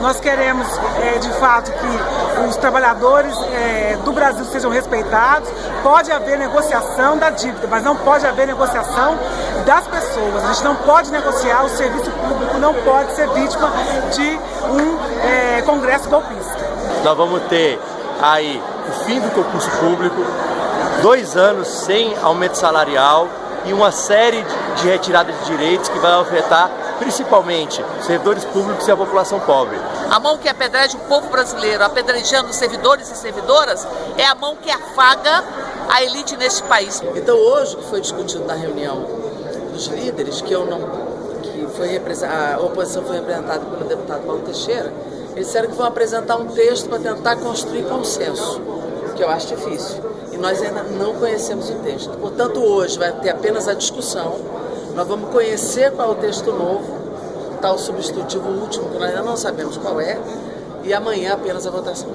Nós queremos, é, de fato, que os trabalhadores é, do Brasil sejam respeitados. Pode haver negociação da dívida, mas não pode haver negociação das pessoas. A gente não pode negociar, o serviço público não pode ser vítima de um é, congresso golpista. Nós vamos ter aí o fim do concurso público, dois anos sem aumento salarial e uma série de retirada de direitos que vai afetar principalmente servidores públicos e a população pobre. A mão que apedreja o povo brasileiro, apedrejando os servidores e servidoras, é a mão que afaga a elite neste país. Então hoje, que foi discutido na reunião dos líderes, que eu não que foi a oposição foi representada pelo deputado Paulo Teixeira, eles disseram que vão apresentar um texto para tentar construir consenso, que eu acho difícil. E nós ainda não conhecemos o texto. Portanto, hoje vai ter apenas a discussão, nós vamos conhecer qual é o texto novo, tal substitutivo último, que nós ainda não sabemos qual é, e amanhã apenas a votação.